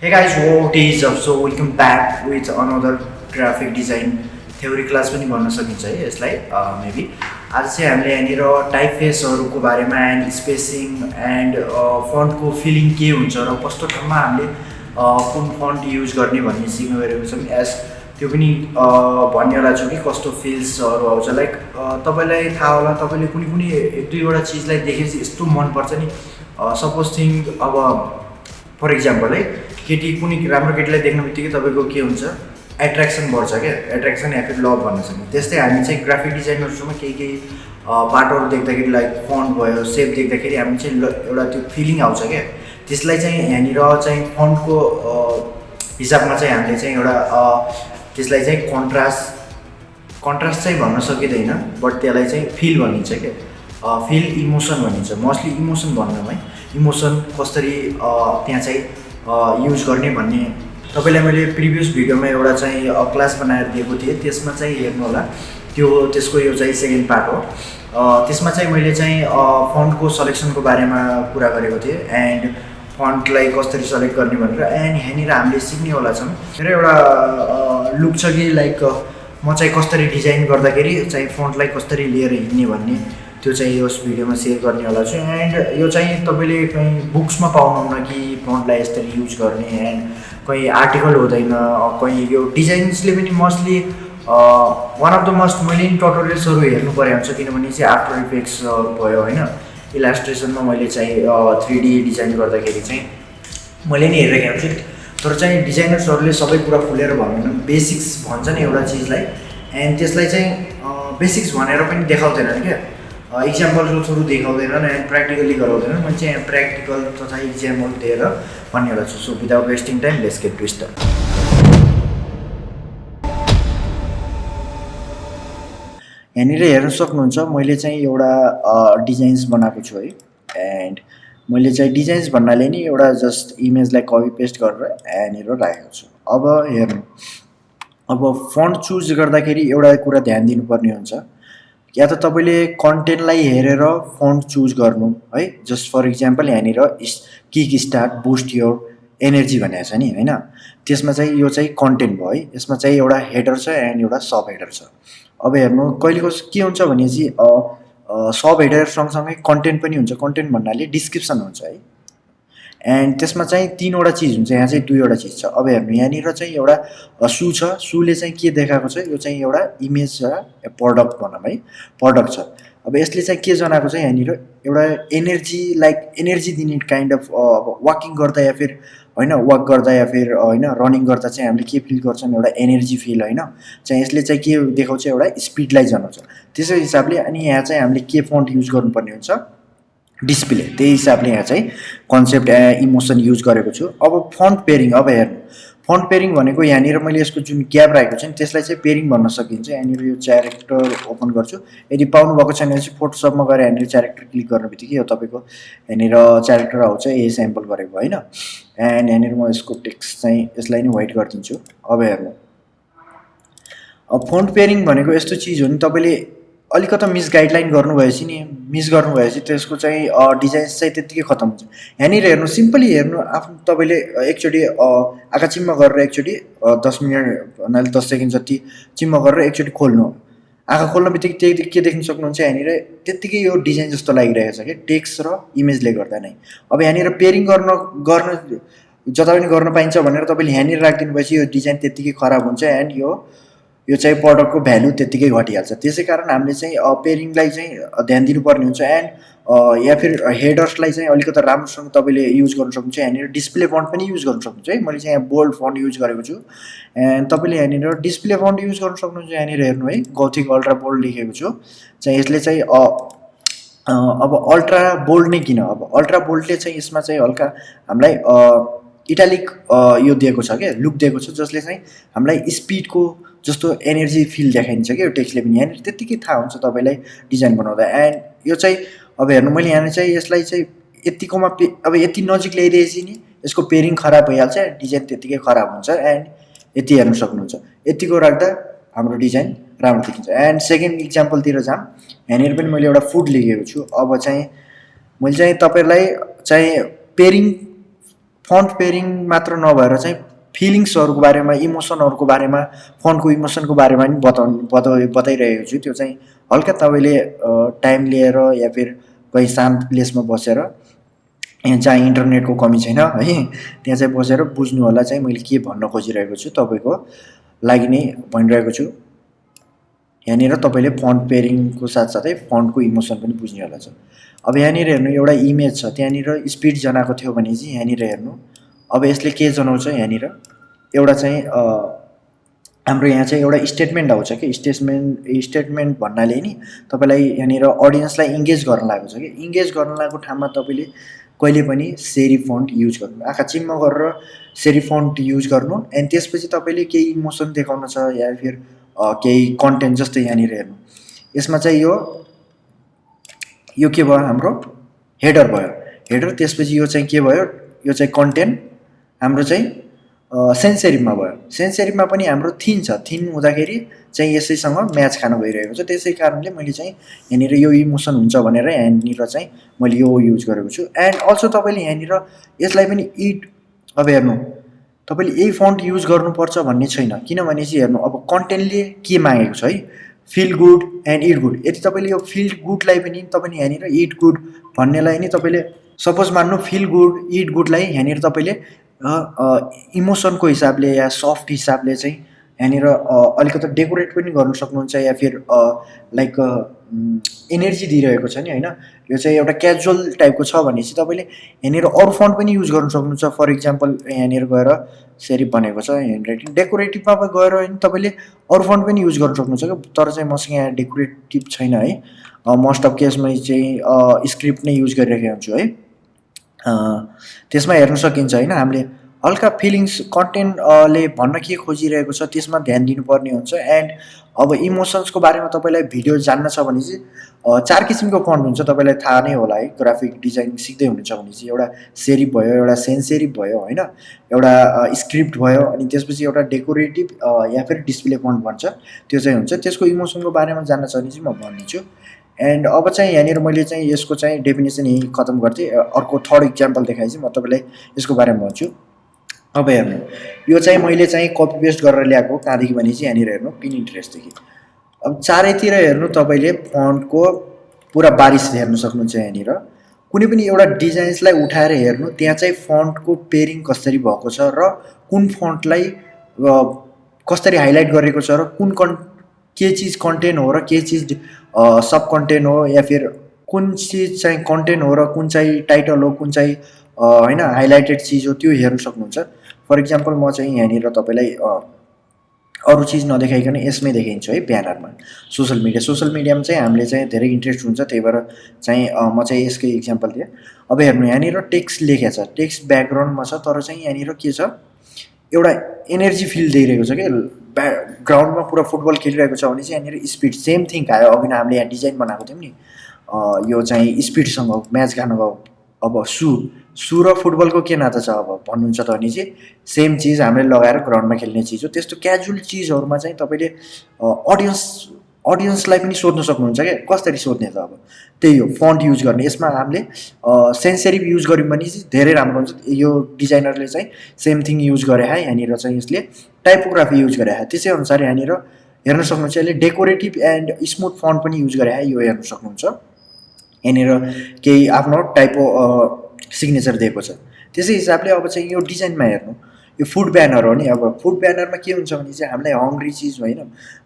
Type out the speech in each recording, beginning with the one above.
Hey guys, what is up? So welcome back with another graphic design theory class पनि भन्न सकिन्छ है यसलाई मेबी आज चाहिँ हामीले यहाँनिर टाइप फेसहरूको बारेमा एन्ड स्पेसिङ एन्ड फन्टको फिलिङ के हुन्छ र कस्तो ठाउँमा हामीले कुन फन्ट युज गर्ने भन्ने सिक्न गइरहेको छौँ एज त्यो पनि भन्नेवाला छु कि कस्तो फिल्सहरू आउँछ। लाइक तपाईँलाई थाहा होला तपाईँले कुनै कुनै एक दुईवटा चिजलाई देखेपछि यस्तो मनपर्छ नि। सपोज थिङ अब फर इक्जाम्पल है केटी कुनै राम्रो केटीलाई देख्ने बित्तिकै तपाईँको के हुन्छ? एट्र्याक्सन बढ्छ क्या। एट्र्याक्सन या फिर लभ भन्न सक्ने। त्यस्तै हामी चाहिँ ग्राफिक डिजाइनहरूसँग केही केही बाटोहरू देख्दाखेरि लाइक फन्ट भयो सेप देख्दाखेरि हामी चाहिँ एउटा त्यो फिलिङ आउँछ क्या। त्यसलाई चाहिँ यहाँनिर चाहिँ फन्टको हिसाबमा चाहिँ हामीले चाहिँ एउटा त्यसलाई चाहिँ कन्ट्रास्ट कन्ट्रास्ट चाहिँ भन्न सकिँदैन बट त्यसलाई चाहिँ फिल भनिन्छ क्या। फिल इमोसन भनिन्छ। मोस्टली इमोसन भन्नमा है। इमोसन कसरी त्यहाँ चाहिँ युज गर्ने भन्ने तपाईँलाई मैले प्रिभियस भिडियोमा एउटा चाहिँ क्लास बनाएर दिएको थिएँ। त्यसमा चाहिँ हेर्नु होला। त्यो त्यसको यो चाहिँ सेकेन्ड पार्ट हो। त्यसमा चाहिँ मैले चाहिँ फन्टको सलेक्सनको बारेमा कुरा गरेको थिएँ एन्ड फन्टलाई कसरी सेलेक्ट गर्ने भनेर एन्ड यहाँनिर हामीले सिक्नेवाला छौँ। मेरो एउटा लुक छ कि लाइक म चाहिँ कसरी डिजाइन गर्दाखेरि चाहिँ फन्टलाई कसरी लिएर हिँड्ने भन्ने। त्यो चाहिँ यस भिडियोमा सेयर गर्नेवाला छु एन्ड यो चाहिँ तपाईँले कहीँ बुक्समा पाउनुहुन्न कि फन्टलाई यसरी युज गर्ने एन्ड कहीँ आर्टिकल हुँदैन कहीँ यो डिजाइन्सले पनि mostly one of the must मैले नि टटोरियल्सहरू हेर्नु परे हुन्छ किनभने चाहिँ आफ्टर इफेक्ट्सहरू भयो होइन। इलास्ट्रेसनमा मैले चाहिँ थ्री डी डिजाइन गर्दाखेरि चाहिँ मैले नि हेरेको हुन्छु तर चाहिँ डिजाइनर्सहरूले सबै कुरा खुलेर भन्दैन बेसिक्स भन्छ नि एउटा चिजलाई। एन्ड त्यसलाई चाहिँ बेसिक्स भनेर पनि देखाउँदैनन् क्या। इक्जाम्पलको देखाउँदैनन् एन्ड प्र्याक्टिकली गराउँदैनन् मैले चाहिँ प्र्याक्टिकल तथा इक्जाम्पल दिएर भन्नेवाला छु। So without wasting time let's get to यहाँनिर हेर्न सक्नुहुन्छ मैले चाहिँ एउटा डिजाइन्स बनाएको छु है। एन्ड मैले चाहिँ डिजाइन्स भन्नाले नि एउटा जस्ट इमेजलाई कपी पेस्ट गरेर यहाँनिर राखेको छु। अब हेर्नु। अब फन्ट चुज गर्दाखेरि एउटा कुरा ध्यान दिनुपर्ने हुन्छ। या त तपाईँले कन्टेन्टलाई हेरेर फन्ट चुज गर्नु है? जस्ट फर इक्जाम्पल यहाँनिर kick start boost your energy भनेको छ नि होइन? त्यसमा चाहिँ यो चाहिँ कन्टेन्ट भयो है? यसमा चाहिँ एउटा हेडर छ एन्ड एउटा सब हेडर छ। अब हेर्नु कहिलेको के हुन्छ भनेपछि सब हेडर सँगसँगै कन्टेन्ट पनि हुन्छ। कन्टेन्ट भन्नाले डिस्क्रिप्सन हुन्छ है? एन्ड त्यसमा चाहिँ तिनवटा चिज हुन्छ यहाँ चाहिँ दुईवटा चिज छ। अब हेर्नु यहाँनिर चाहिँ एउटा सु छ। सुले चाहिँ के देखाएको छ? यो चाहिँ एउटा इमेज छ प्रडक्ट भनौँ है प्रडक्ट छ। अब यसले चाहिँ के जनाएको छ यहाँनिर? एउटा एनर्जी लाइक एनर्जी दिने काइन्ड अफ अब वाकिङ गर्दा या फिर होइन वाक गर्दा या फिर होइन रनिङ गर्दा चाहिँ हामीले के फिल गर्छौँ एउटा एनर्जी फिल होइन? चाहिँ यसले चाहिँ के देखाउँछ? एउटा स्पिडलाई जनाउँछ। त्यसै हिसाबले अनि यहाँ चाहिँ हामीले के फन्ट युज गर्नुपर्ने हुन्छ? डिस्प्ले त्यही हिसाबले यहाँ चाहिँ कन्सेप्ट इमोसन युज गरेको छु। अब फन्ट पेरिङ अब हेर्नु। फन्ट पेरिङ भनेको यहाँनिर मैले यसको जुन ग्याप राखेको छु नि त्यसलाई चाहिँ पेरिङ भन्न सकिन्छ। यहाँनिर यो क्यारेक्टर ओपन गर्छु। यदि पाउनु भएको छैन भने चाहिँ फोटोसपमा गएर यहाँनिर क्यारेक्टर क्लिक गर्ने बित्तिकै यो तपाईँको यहाँनिर क्यारेक्टर आउँछ यही स्याम्पल गरेको होइन? एन्ड यहाँनिर म यसको टेक्स्ट चाहिँ यसलाई नै वाइट गरिदिन्छु। अब हेर्नु। अब फन्ट पेरिङ भनेको यस्तो चिज हो नि तपाईँले अलिकता मिस गाइडलाइन गर्नुभएपछि नि मिस गर्नुभएपछि त्यसको चाहिँ डिजाइन्स चाहिँ त्यत्तिकै खतम हुन्छ। यहाँनिर हेर्नु सिम्पली हेर्नु आफ्नो तपाईँले एकचोटि आँखा चिम्म गरेर एकचोटि दस मिनट भन्नाले दस सेकेन्ड जति चिम्म गरेर एकचोटि खोल्नु। आँखा खोल्न बित्तिकै त्यही के देख्न सक्नुहुन्छ यहाँनिर त्यत्तिकै यो डिजाइन जस्तो लागिरहेको छ कि टेक्स्ट र इमेजले गर्दा नै। अब यहाँनिर पेरिङ गर्न गर्न जता पनि गर्न पाइन्छ भनेर तपाईँले यहाँनिर राखिदिनु भएपछि यो डिजाइन त्यत्तिकै खराब हुन्छ। एन्ड यो यो चाहिँ प्रडक्टको भ्यालु त्यत्तिकै घटिहाल्छ। त्यसै कारण हामीले चाहिँ पेरिङलाई चाहिँ ध्यान दिनुपर्ने हुन्छ एन्ड या फिर हेडर्सलाई चाहिँ अलिकति राम्रोसँग तपाईँले युज गर्नु सक्नुहुन्छ। यहाँनिर डिस्प्ले फन्ट पनि युज गर्नु सक्नुहुन्छ है। मैले चाहिँ यहाँ बोल्ड फन्ट युज गरेको छु। एन्ड तपाईँले यहाँनिर डिस्प्ले फन्ट युज गर्नु सक्नुहुन्छ यहाँनिर हेर्नु है। गौथिक अल्ट्रा बोल्ड लेखेको छु। चाहिँ यसले चाहिँ अब अल्ट्रा बोल्ड नै किन? अब अल्ट्रा बोल्डले चाहिँ यसमा चाहिँ हल्का हामीलाई इटालिक यो दिएको छ क्या लुक दिएको छ जसले चाहिँ हामीलाई स्पिडको जस्तो एनर्जी फिल देखाइन्छ क्या यो टेक्स्टले पनि। यहाँनिर त्यत्तिकै थाहा हुन्छ तपाईँलाई डिजाइन बनाउँदा। एन्ड यो चाहिँ अब हेर्नु मैले यहाँनिर चाहिँ यसलाई चाहिँ यतिकोमा अब यति नजिक ल्याइदिएपछि नि यसको पेरिङ खराब भइहाल्छ डिजाइन त्यत्तिकै खराब हुन्छ एन्ड यति हेर्नु सक्नुहुन्छ। यतिको राख्दा हाम्रो डिजाइन राम्रो देखिन्छ। एन्ड सेकेन्ड इक्जाम्पलतिर जाऊँ। यहाँनिर पनि मैले एउटा फुड लेखेको छु। अब चाहिँ मैले चाहिँ तपाईँहरूलाई चाहिँ पेरिङ फन्ट पेयरिङ मात्र नभएर चाहिँ फिलिङ्सहरूको बारेमा इमोसनहरूको बारेमा फन्टको इमोसनको बारेमा पनि बताउनु बता बताइरहेको छु। त्यो चाहिँ हल्का तपाईँले टाइम लिएर या फिर कहीँ शान्त प्लेसमा बसेर यहाँ जहाँ इन्टरनेटको कमी छैन है? त्यहाँ चाहिँ बसेर बुझ्नु होला चाहिँ मैले के भन्न खोजिरहेको छु तपाईँको लागि नै भनिरहेको छु। यहाँनिर तपाईँले फन्ट पेयरिङको साथसाथै फन्टको इमोसन पनि बुझ्ने होला छ। अब यहाँनिर हेर्नु एउटा इमेज छ त्यहाँनिर स्पिड जनाएको थियो भने चाहिँ यहाँनिर हेर्नु। अब यसले के जनाउँछ यहाँनिर? एउटा चाहिँ हाम्रो यहाँ चाहिँ एउटा स्टेटमेन्ट आउँछ कि स्टेटमेन्ट स्टेटमेन्ट भन्नाले नि तपाईँलाई यहाँनिर अडियन्सलाई इङ्गेज गर्न लागेको छ कि। इङ्गेज गर्न लागेको ठाउँमा तपाईँले कहिले पनि सेरी फन्ट युज गर्नु आँखा चिम्म गरेर सेरी फन्ट युज गर्नु। एन्ड त्यसपछि तपाईँले केही इमोसन देखाउन छ या फिर केही कन्टेन्ट जस्तै यहाँनिर हेर्नु। यसमा चाहिँ यो यो के भयो हाम्रो? हेडर भयो। हेडर त्यसपछि यो चाहिँ के भयो? यो चाहिँ कन्टेन्ट हाम्रो चाहिँ सेन्सेरिपमा भयो। सेन्सेरिपमा पनि हाम्रो थिन छ। थिन हुँदाखेरि चाहिँ यसैसँग म्याच खान गइरहेको छ। त्यसै कारणले मैले चाहिँ यहाँनिर यो इमोसन हुन्छ भनेर यहाँनिर चाहिँ मैले यो युज गरेको छु। एन्ड अल्सो तपाईँले यहाँनिर यसलाई पनि इट अब हेर्नु। तपाईँले यही फन्ट युज गर्नुपर्छ भन्ने छैन। किनभने चाहिँ हेर्नु अब कन्टेन्टले के मागेको छ है? Feel good and it good यदि तपाईँले यो फिल गुडलाई पनि तपाईँले यहाँनिर इट गुड भन्नेलाई नि तपाईँले सपोज मान्नु फिल गुड इट गुडलाई यहाँनिर तपाईँले इमोसनको हिसाबले या सफ्ट हिसाबले चाहिँ यहाँनिर अलिकति डेकोरेट पनि गर्नु सक्नुहुन्छ या फिर लाइक इनर्जी दिइरहेको छ नि होइन? यो चाहिँ एउटा क्याजुअल टाइपको छ भने चाहिँ तपाईँले यहाँनिर अरू फन्ट पनि युज गर्नु सक्नुहुन्छ। फर इक्जाम्पल यहाँनिर गएर सेरिप भनेको छ ह्यान्ड राइटिङ डेकोरेटिभमा गएर तपाईँले अरू फन्ट पनि युज गर्नु सक्नुहुन्छ क्या। तर चाहिँ मसँग यहाँ डेकोरेटिभ छैन है। मोस्ट अफ केसमा चाहिँ स्क्रिप्ट नै युज गरिरहेको हुन्छु है। त्यसमा हेर्न सकिन्छ होइन? हामीले हल्का फिलिङ्स कन्टेन्टले भन्न के खोजिरहेको छ त्यसमा ध्यान दिनुपर्ने हुन्छ। एन्ड अब इमोसन्सको बारेमा तपाईँलाई भिडियो जान्न छ भने चाहिँ चार किसिमको फन्ट हुन्छ। तपाईँलाई थाहा नै होला है ग्राफिक डिजाइन सिक्दै हुनुहुन्छ भने चाहिँ एउटा सेरिप भयो एउटा सेन्सेरिप भयो होइन? एउटा स्क्रिप्ट भयो अनि त्यसपछि एउटा डेकोरेटिभ या फिर डिस्प्ले फन्ट भन्छ त्यो चाहिँ हुन्छ। त्यसको इमोसनको बारेमा जान्न छ भने चाहिँ म भनिदिन्छु एन्ड अब चाहिँ यहाँनिर मैले चाहिँ यसको चाहिँ डेफिनेसन यहीँ खतम गर्थेँ। अर्को थर्ड इक्जाम्पल देखाएँ चाहिँ म तपाईँलाई यसको बारेमा भन्छु। अब हेर्नु। यो चाहिँ मैले चाहिँ कपी पेस्ट गरेर ल्याएको कहाँदेखि भने चाहिँ यहाँनिर हेर्नु पिन इन्ट्रेस्टदेखि अब चारैतिर हेर्नु तपाईँले फन्टको पुरा बारिस हेर्नु सक्नुहुन्छ यहाँनिर। कुनै पनि एउटा डिजाइन्सलाई उठाएर हेर्नु त्यहाँ चाहिँ फन्टको पेरिङ कसरी भएको छ र कुन फन्टलाई कसरी हाइलाइट गरेको छ र कुन कन् के चिज कन्टेन्ट हो र के चिज सब कन्टेन्ट हो या फिर कुन चिज चाहिँ कन्टेन्ट हो र कुन चाहिँ टाइटल हो कुन चाहिँ होइन हाइलाइटेड चिज हो त्यो हेर्नु सक्नुहुन्छ। फर इक्जाम्पल म चाहिँ यहाँनिर तपाईँलाई अरू चिज नदेखाइकन यसमै देखाइन्छु है ब्यानरमा। सोसियल मिडिया सोसियल मिडियामा चाहिँ हामीले चाहिँ धेरै इन्ट्रेस्ट हुन्छ त्यही भएर चाहिँ म चाहिँ यसकै इक्जाम्पल दिएँ। अब हेर्नु यहाँनिर टेक्स्ट लेखेको छ टेक्स्ट ब्याकग्राउन्डमा छ तर चाहिँ यहाँनिर के छ? एउटा एनर्जी फिल दिइरहेको छ कि? ब्या ग्राउन्डमा पुरा फुटबल खेलिरहेको छ भने चाहिँ यहाँनिर स्पिड सेम थिङ आयो अघि हामीले यहाँ डिजाइन बनाएको थियौँ नि। यो चाहिँ स्पिडसँग म्याच खानुको अब सु सु र फुटबलको के नाता छ अब? भन्नुहुन्छ त भने चाहिँ सेम चिज हामीले लगाएर ग्राउन्डमा खेल्ने चिज हो। त्यस्तो क्याजुअल चिजहरूमा चाहिँ तपाईँले अडियन्स अडियन्सलाई पनि सोध्न सक्नुहुन्छ क्या? कसरी सोध्ने त अब? त्यही हो फन्ट युज गर्ने। यसमा हामीले सेन्सेरिभ युज गऱ्यौँ भने चाहिँ धेरै राम्रो हुन्छ। यो डिजाइनरले चाहिँ सेम थिङ युज गरे है यहाँनिर चाहिँ यसले टाइपोग्राफी युज गरे त्यसै अनुसार यहाँनिर हेर्न सक्नुहुन्छ यसले डेकोरेटिभ एन्ड स्मुथ फन्ट पनि युज गरे यो हेर्न सक्नुहुन्छ। यहाँनिर केही आफ्नो टाइपो सिग्नेचर दिएको छ। त्यसै हिसाबले अब चाहिँ यो डिजाइनमा हेर्नु यो फुड ब्यानर हो नि अब फुड ब्यानरमा के हुन्छ भने चाहिँ हामीलाई हङ्ग्री चिज होइन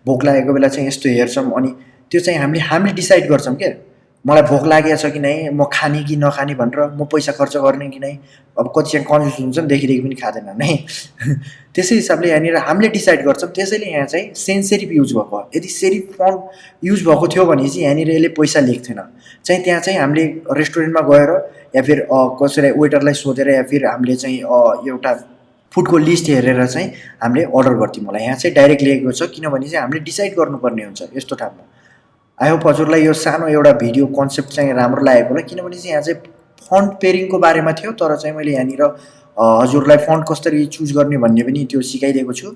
भोक लागेको बेला चाहिँ यस्तो हेर्छौँ अनि त्यो चाहिँ हामीले हामीले डिसाइड गर्छौँ क्या मलाई भोक लागेको छ कि नै म खाने कि नखाने भनेर म पैसा खर्च गर्ने कि नै अब कति चाहिँ कन्फ्युज हुन्छ नि देखिदेखि पनि खाँदैन है त्यसै हिसाबले यहाँनिर हामीले डिसाइड गर्छौँ। त्यसैले यहाँ चाहिँ सेन्सेरिप युज भएको यदि सेरिफ फन्ट युज भएको थियो भने चाहिँ यहाँनिर यसले पैसा लेख्थेन। चाहिँ त्यहाँ चाहिँ हामीले रेस्टुरेन्टमा गएर या फिर कसैलाई वेटरलाई सोधेर या फिर हामीले चाहिँ एउटा फुडको लिस्ट हेरेर चाहिँ हामीले अर्डर गर्थ्यौँ होला। यहाँ चाहिँ डाइरेक्ट लेखेको छ किनभने चाहिँ हामीले डिसाइड गर्नुपर्ने हुन्छ यस्तो ठाउँमा आई होप हजुरलाई यो सानो एउटा भिडियो कन्सेप्ट चाहिँ राम्रो लागेको होला किनभने चाहिँ यहाँ चाहिँ फन्ट पेरिङको बारेमा थियो तर चाहिँ मैले यहाँनिर हजुरलाई फन्ट कसरी चुज गर्ने भन्ने पनि त्यो सिकाइदिएको छु।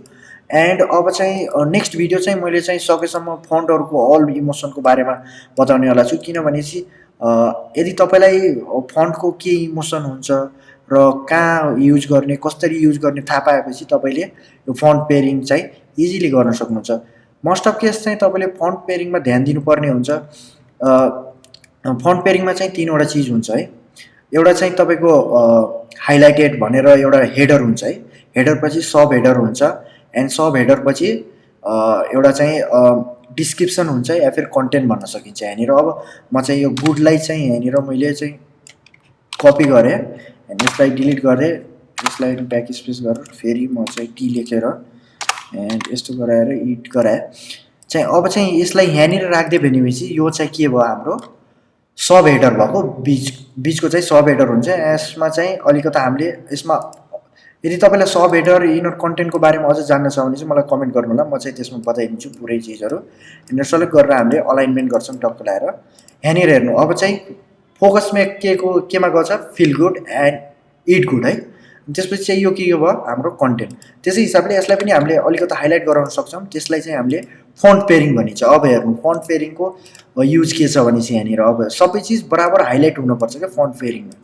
एन्ड अब चाहिँ नेक्स्ट भिडियो चाहिँ मैले चाहिँ सकेसम्म फन्टहरूको अल इमोसनको बारेमा बताउनेवाला छु किनभने चाहिँ यदि तपाईँलाई फन्टको के इमोसन हुन्छ र कहाँ युज गर्ने कसरी युज गर्ने थाहा पाएपछि तपाईँले यो फन्ट पेयरिङ चाहिँ इजिली गर्न सक्नुहुन्छ। मोस्ट अफ केस चाहिँ तपाईँले फन्ट पेयरिङमा ध्यान दिनुपर्ने हुन्छ। फन्ट पेयरिङमा चाहिँ तिनवटा चिज हुन्छ है। एउटा चाहिँ तपाईँको हाइलाइटेड भनेर एउटा हेडर हुन्छ है। हेडर पछि सब हेडर हुन्छ। एन्ड सब हेडर पछि एउटा चाहिँ डिस्क्रिप्सन हुन्छ या फिर कन्टेन्ट भन्न सकिन्छ यहाँनिर। अब म चाहिँ यो गुडलाई चाहिँ यहाँनिर मैले चाहिँ कपी गरेँ यसलाई डिलिट गरेँ। यसलाई ब्याक स्पेस गरेर फेरि म चाहिँ टी लेखेर एन्ड यस्तो गराएर इट गराएँ। चाहिँ अब चाहिँ यसलाई यहाँनिर राखिदियो भनेपछि यो चाहिँ के भयो हाम्रो? सब हेडर भएको। बिच बिचको चाहिँ सब हेडर हुन्छ। यसमा चाहिँ अलिकति हामीले यसमा यदि तपाईँलाई सब हेडर इनर कन्टेन्टको बारेमा अझ जान्न छ भने चाहिँ मलाई कमेन्ट गर्नु होला म चाहिँ त्यसमा बताइदिन्छु पुरै चिजहरू। यहाँनिर सेलेक्ट गरेर हामीले अलाइनमेन्ट गर्छौँ टक्क लगाएर। यहाँनिर हेर्नु अब चाहिँ फोकसमा के को केमा गछ feel good and it good है। त्यसपछि चाहिँ यो के भयो? हाम्रो कन्टेन्ट त्यसै हिसाबले यसलाई पनि हामीले अलिकति हाइलाइट गराउन सक्छौँ। त्यसलाई चाहिँ हामीले फन्ट पेयरिङ भनिन्छ। अब हेर्नु फन्ट पेयरिङको युज के छ भने चाहिँ यहाँनिर? अब सबै चिज बराबर हाइलाइट हुनुपर्छ क्या फन्ट पेयरिङमा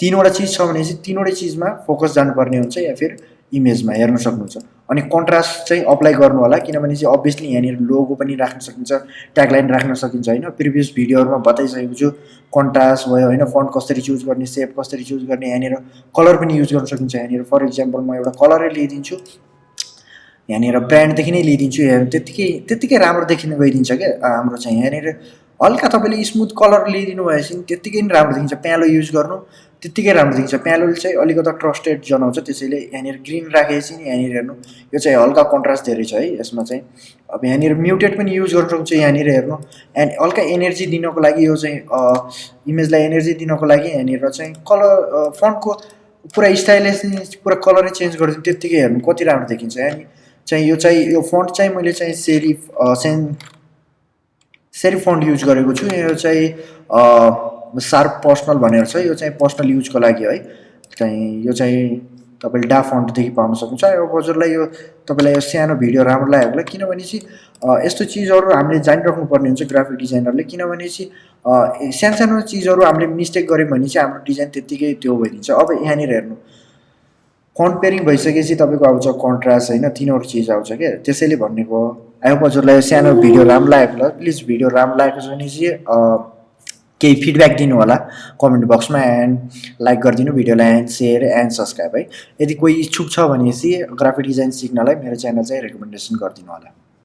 तिनवटा चिज छ भने चाहिँ तिनवटै चिजमा फोकस जानुपर्ने हुन्छ या फिर इमेजमा हेर्न सक्नुहुन्छ। अनि कन्ट्रास्ट चाहिँ अप्लाई गर्नु होला किनभने चाहिँ अभियसली यहाँनिर लोगो पनि राख्न सकिन्छ ट्यागलाइन राख्न सकिन्छ होइन। प्रिभियस भिडियोहरूमा बताइसकेको छु कन्ट्रास्ट भयो होइन फन्ट कसरी चुज गर्ने सेप कसरी चुज गर्ने यहाँनिर कलर पनि युज गर्न सकिन्छ। यहाँनिर फर इक्जाम्पल म एउटा कलरै लिइदिन्छु यहाँनिर ब्रान्डदेखि नै लिइदिन्छु त्यत्तिकै त्यत्तिकै राम्रो देखिन गइदिन्छ क्या हाम्रो चाहिँ। यहाँनिर हल्का तपाईँले स्मुथ कलर लिइदिनु भएपछि त्यत्तिकै नै राम्रो देखिन्छ। प्यालो युज गर्नु त्यत्तिकै राम्रो देखिन्छ। प्यालोले चाहिँ अलिकति ट्रस्टेड जनाउँछ त्यसैले यहाँनिर ग्रिन राखेपछि नि यहाँनिर हेर्नु। यो चाहिँ हल्का कन्ट्रास्ट धेरै छ है यसमा चाहिँ। अब यहाँनिर म्युटेड पनि युज गर्न सक्छ यहाँनिर हेर्नु। एन्ड हल्का एनर्जी दिनको लागि यो चाहिँ इमेजलाई एनर्जी दिनको लागि यहाँनिर चाहिँ कलर फन्टको पुरा स्टाइलिस पुरा कलरै चेन्ज गरिदिनु त्यत्तिकै हेर्नु। कति राम्रो देखिन्छ। अनि चाहिँ यो चाहिँ यो फन्ट चाहिँ मैले चाहिँ serif sans serif font use गरेको छु। यो चाहिँ सार्प पर्सनल भनेर छ यो चाहिँ पर्सनल युजको लागि है। चाहिँ यो चाहिँ तपाईँले डा फन्टदेखि पाउन सक्नुहुन्छ। अब हजुरलाई यो तपाईँलाई यो सानो भिडियो राम्रो लाग्यो होला किनभने चाहिँ यस्तो चिजहरू हामीले जानिराख्नुपर्ने हुन्छ ग्राफिक डिजाइनरले। किनभने चाहिँ सानो सानो चिजहरू हामीले मिस्टेक गऱ्यौँ भने चाहिँ हाम्रो डिजाइन त्यत्तिकै त्यो भइदिन्छ। अब यहाँनिर हेर्नु। पेयरिङ भइसकेपछि तपाईँको आउँछ कन्ट्रास्ट होइन तिनवटा चिज आउँछ क्या। त्यसैले भनेको आयो हजुरलाई सानो भिडियो राम्रो लागेको होला। प्लिज भिडियो राम्रो लागेको छ भने चाहिँ केही फिडब्याक दिनु होला कमेन्ट बक्समा एन्ड लाइक गरिदिनु भिडियोलाई एन्ड सेयर एन्ड सब्सक्राइब है। यदि कोही इच्छुक छ भनेपछि ग्राफिक डिजाइन सिक्नलाई मेरो च्यानल चाहिँ रेकमेन्डेसन गरिदिनु होला